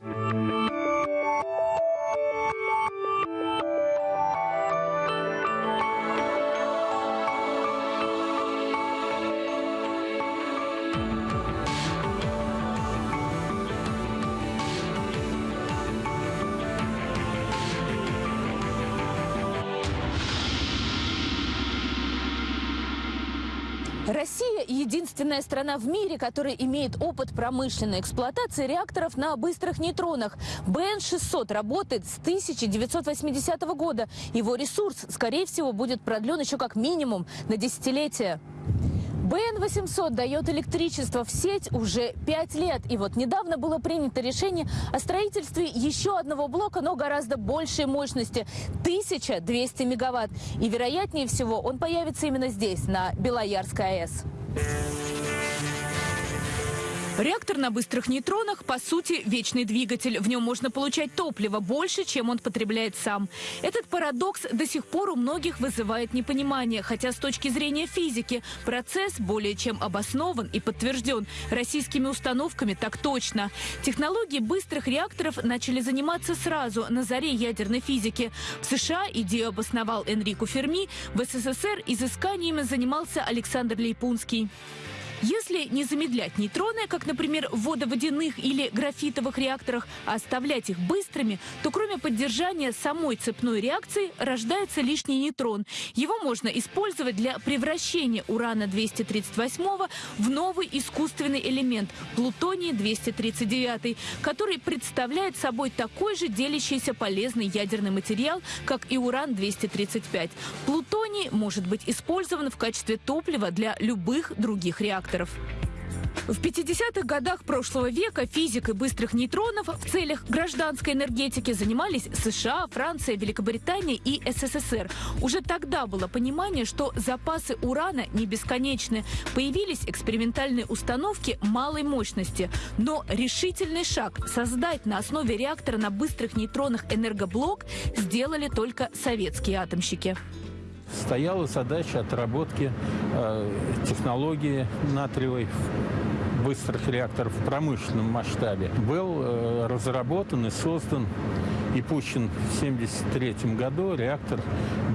Música Россия – единственная страна в мире, которая имеет опыт промышленной эксплуатации реакторов на быстрых нейтронах. БН-600 работает с 1980 года. Его ресурс, скорее всего, будет продлен еще как минимум на десятилетие. БН-800 дает электричество в сеть уже пять лет. И вот недавно было принято решение о строительстве еще одного блока, но гораздо большей мощности – 1200 мегаватт. И вероятнее всего он появится именно здесь, на Белоярской АЭС. Реактор на быстрых нейтронах, по сути, вечный двигатель. В нем можно получать топливо больше, чем он потребляет сам. Этот парадокс до сих пор у многих вызывает непонимание, хотя с точки зрения физики процесс более чем обоснован и подтвержден. Российскими установками так точно. Технологии быстрых реакторов начали заниматься сразу, на заре ядерной физики. В США идею обосновал Энрико Ферми, в СССР изысканиями занимался Александр Лейпунский. Если не замедлять нейтроны, как, например, в водоводяных или графитовых реакторах, а оставлять их быстрыми, то кроме поддержания самой цепной реакции рождается лишний нейтрон. Его можно использовать для превращения урана-238 в новый искусственный элемент – плутоний-239, который представляет собой такой же делящийся полезный ядерный материал, как и уран-235. Плутоний может быть использован в качестве топлива для любых других реакторов реакторов. В 50-х годах прошлого века физикой быстрых нейтронов в целях гражданской энергетики занимались США, Франция, Великобритания и СССР. Уже тогда было понимание, что запасы урана не бесконечны. Появились экспериментальные установки малой мощности. Но решительный шаг создать на основе реактора на быстрых нейтронах энергоблок сделали только советские атомщики стояла задача отработки э, технологии натриевой быстрых реакторов в промышленном масштабе. Был э, разработан и создан и пущен в 1973 году реактор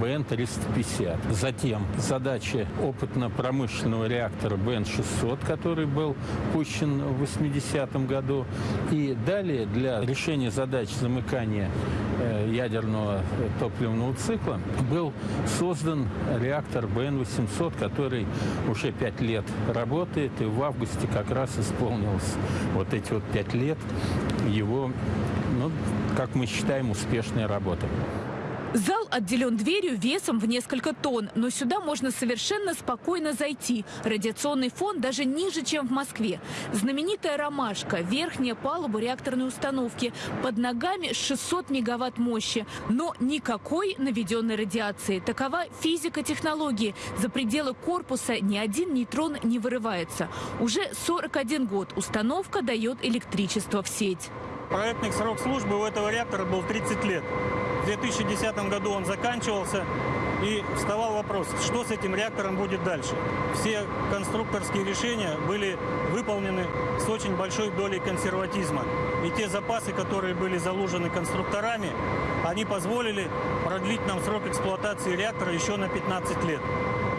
БН-350. Затем задача опытно-промышленного реактора БН-600, который был пущен в 80 году. И далее для решения задач замыкания э, ядерного топливного цикла был создан реактор БН-800, который уже пять лет работает, и в августе как раз исполнилось вот эти вот пять лет его, ну, как мы считаем, успешной работы. Зал отделен дверью весом в несколько тонн, но сюда можно совершенно спокойно зайти. Радиационный фон даже ниже, чем в Москве. Знаменитая «Ромашка» – верхняя палуба реакторной установки. Под ногами 600 мегаватт мощи. Но никакой наведенной радиации. Такова физика технологии. За пределы корпуса ни один нейтрон не вырывается. Уже 41 год установка дает электричество в сеть. Проектный срок службы у этого реактора был 30 лет. В 2010 году он заканчивался, и вставал вопрос, что с этим реактором будет дальше. Все конструкторские решения были выполнены с очень большой долей консерватизма. И те запасы, которые были заложены конструкторами, они позволили продлить нам срок эксплуатации реактора еще на 15 лет.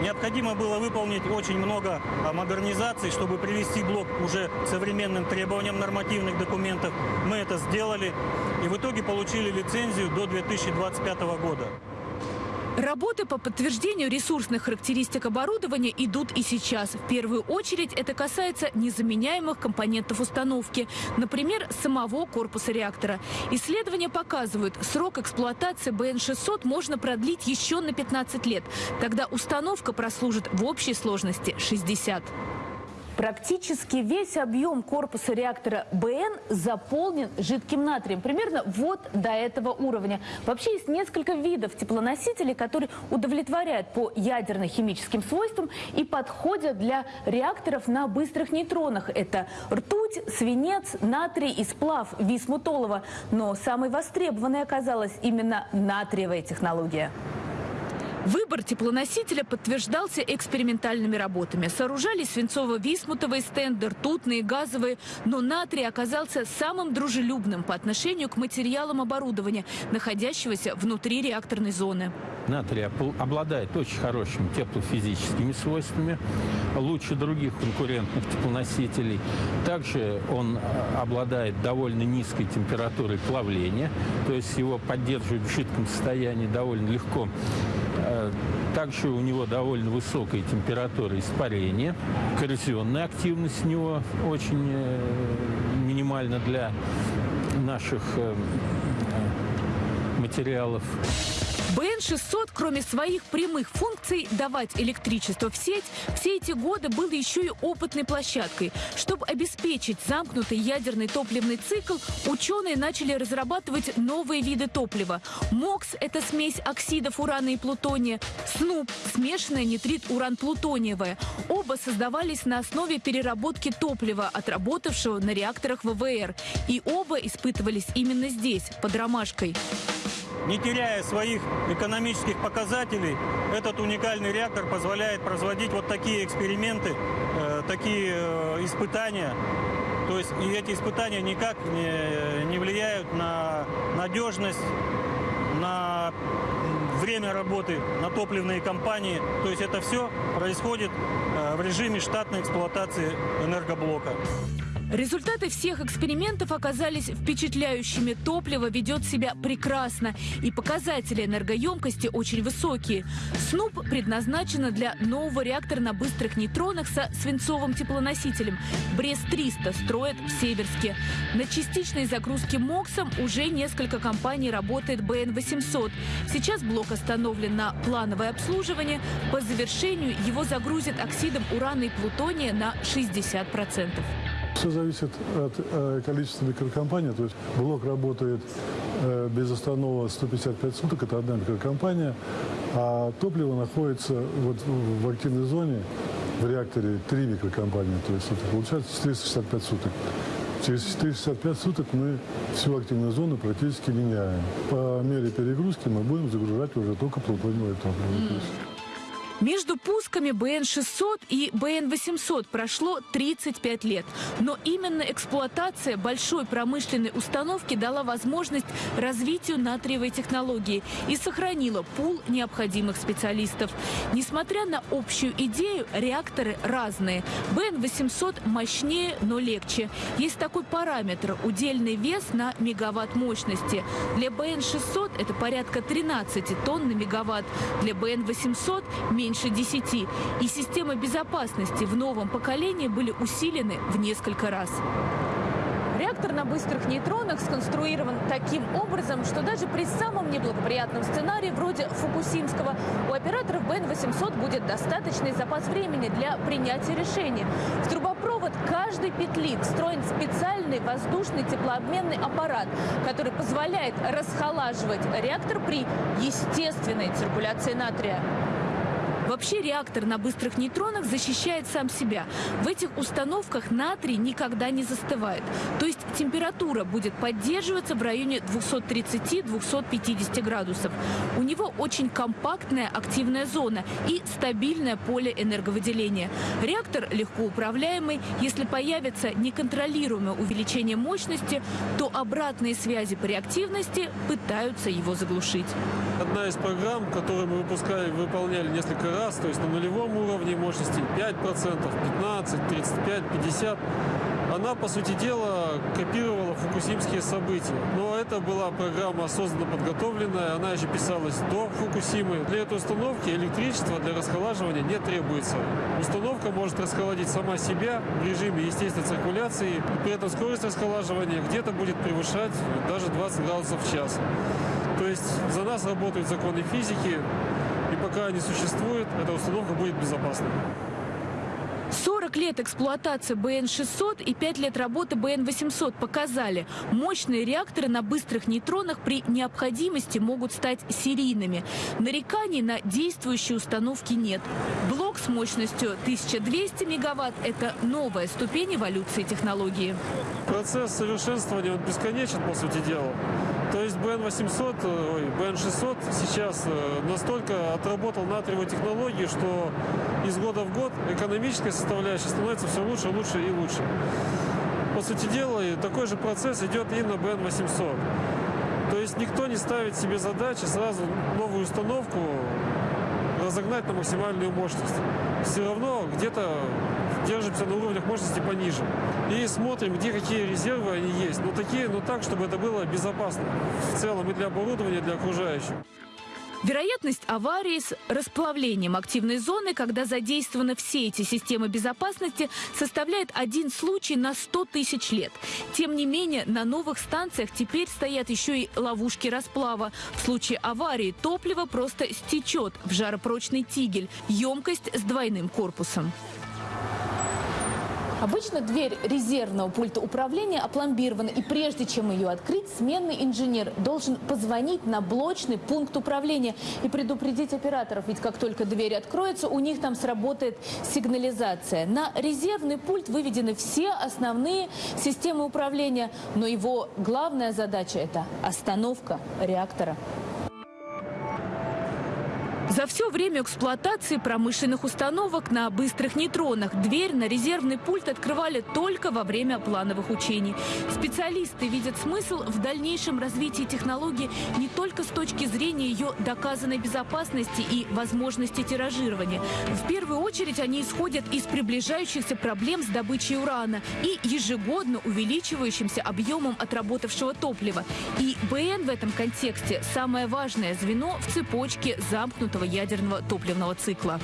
Необходимо было выполнить очень много а, модернизаций, чтобы привести блок уже к современным требованиям нормативных документов. Мы это сделали и в итоге получили лицензию до 2025 года. Работы по подтверждению ресурсных характеристик оборудования идут и сейчас. В первую очередь это касается незаменяемых компонентов установки, например, самого корпуса реактора. Исследования показывают, срок эксплуатации БН-600 можно продлить еще на 15 лет. Тогда установка прослужит в общей сложности 60. Практически весь объем корпуса реактора БН заполнен жидким натрием. Примерно вот до этого уровня. Вообще есть несколько видов теплоносителей, которые удовлетворяют по ядерно-химическим свойствам и подходят для реакторов на быстрых нейтронах. Это ртуть, свинец, натрий и сплав висмутолова. Но самой востребованной оказалась именно натриевая технология. Выбор теплоносителя подтверждался экспериментальными работами. Сооружались свинцово-висмутовые стенды, ртутные, газовые, но натрий оказался самым дружелюбным по отношению к материалам оборудования, находящегося внутри реакторной зоны. Натрий обладает очень хорошими теплофизическими свойствами, лучше других конкурентных теплоносителей. Также он а, обладает довольно низкой температурой плавления, то есть его поддерживать в жидком состоянии довольно легко Э, также у него довольно высокая температура испарения. Коррозионная активность у него очень э, минимальна для наших э, материалов. БН-600, кроме своих прямых функций давать электричество в сеть, все эти годы был еще и опытной площадкой. Чтобы обеспечить замкнутый ядерный топливный цикл, ученые начали разрабатывать новые виды топлива. МОКС – это смесь оксидов урана и плутония, СНУП – смешанная нитрит-уран-плутониевая. Оба создавались на основе переработки топлива, отработавшего на реакторах ВВР. И оба испытывались именно здесь, под ромашкой. Не теряя своих экономических показателей, этот уникальный реактор позволяет производить вот такие эксперименты, э, такие э, испытания. То есть и эти испытания никак не, не влияют на надежность, на время работы, на топливные компании. То есть это все происходит э, в режиме штатной эксплуатации энергоблока. Результаты всех экспериментов оказались впечатляющими. Топливо ведет себя прекрасно, и показатели энергоемкости очень высокие. СНУП предназначена для нового реактора на быстрых нейтронах со свинцовым теплоносителем. Брест-300 строят в Северске. На частичной загрузке МОКСом уже несколько компаний работает БН-800. Сейчас блок остановлен на плановое обслуживание. По завершению его загрузят оксидом урана и плутония на 60%. Все зависит от э, количества микрокомпаний. То есть блок работает э, без останова 155 суток, это одна микрокомпания, а топливо находится вот в активной зоне в реакторе три микрокомпании. То есть это получается 465 суток. Через 465 суток мы всю активную зону практически меняем. По мере перегрузки мы будем загружать уже только плутониевое топливо. Между пусками БН-600 и БН-800 прошло 35 лет. Но именно эксплуатация большой промышленной установки дала возможность развитию натриевой технологии и сохранила пул необходимых специалистов. Несмотря на общую идею, реакторы разные. БН-800 мощнее, но легче. Есть такой параметр – удельный вес на мегаватт мощности. Для БН-600 это порядка 13 тонн на мегаватт. Для БН-800 – меньше 10. И системы безопасности в новом поколении были усилены в несколько раз. Реактор на быстрых нейтронах сконструирован таким образом, что даже при самом неблагоприятном сценарии, вроде Фукусимского, у операторов БН-800 будет достаточный запас времени для принятия решения. В трубопровод каждый петлик встроен специальный воздушный теплообменный аппарат, который позволяет расхолаживать реактор при естественной циркуляции натрия. Вообще реактор на быстрых нейтронах защищает сам себя. В этих установках натрий никогда не застывает. То есть температура будет поддерживаться в районе 230-250 градусов. У него очень компактная активная зона и стабильное поле энерговыделения. Реактор легко управляемый. Если появится неконтролируемое увеличение мощности, то обратные связи по реактивности пытаются его заглушить. Одна из программ, которую мы выпускали, выполняли несколько раз, то есть на нулевом уровне мощности 5%, 15, 35, 50, она, по сути дела, копировала фукусимские события. Но это была программа осознанно подготовленная, она еще писалась до Фукусимы. Для этой установки электричество для расхолаживания не требуется. Установка может расхолодить сама себя в режиме естественной циркуляции, при этом скорость расхолаживания где-то будет превышать даже 20 градусов в час. То есть за нас работают законы физики, и пока они существуют, эта установка будет безопасной. 40 лет эксплуатации БН-600 и 5 лет работы БН-800 показали, мощные реакторы на быстрых нейтронах при необходимости могут стать серийными. Нареканий на действующие установки нет. Блок с мощностью 1200 мегаватт – это новая ступень эволюции технологии. Процесс совершенствования он бесконечен, по сути дела. То есть BN800, э, ой, BN600 сейчас э, настолько отработал натриевую технологию, что из года в год экономическая составляющая становится все лучше, лучше и лучше. По сути дела, такой же процесс идет и на BN800. То есть никто не ставит себе задачи сразу новую установку разогнать на максимальную мощность. Все равно где-то держимся на уровнях мощности пониже. И смотрим, где какие резервы они есть. Но такие, но так, чтобы это было безопасно в целом и для оборудования, и для окружающих. Вероятность аварии с расплавлением активной зоны, когда задействованы все эти системы безопасности, составляет один случай на 100 тысяч лет. Тем не менее, на новых станциях теперь стоят еще и ловушки расплава. В случае аварии топливо просто стечет в жаропрочный тигель, емкость с двойным корпусом. Обычно дверь резервного пульта управления опломбирована, и прежде чем ее открыть, сменный инженер должен позвонить на блочный пункт управления и предупредить операторов. Ведь как только дверь откроется, у них там сработает сигнализация. На резервный пульт выведены все основные системы управления, но его главная задача – это остановка реактора. За все время эксплуатации промышленных установок на быстрых нейтронах дверь на резервный пульт открывали только во время плановых учений. Специалисты видят смысл в дальнейшем развитии технологии не только с точки зрения ее доказанной безопасности и возможности тиражирования. В первую очередь они исходят из приближающихся проблем с добычей урана и ежегодно увеличивающимся объемом отработавшего топлива. И БН в этом контексте самое важное звено в цепочке замкнутого ядерного топливного цикла.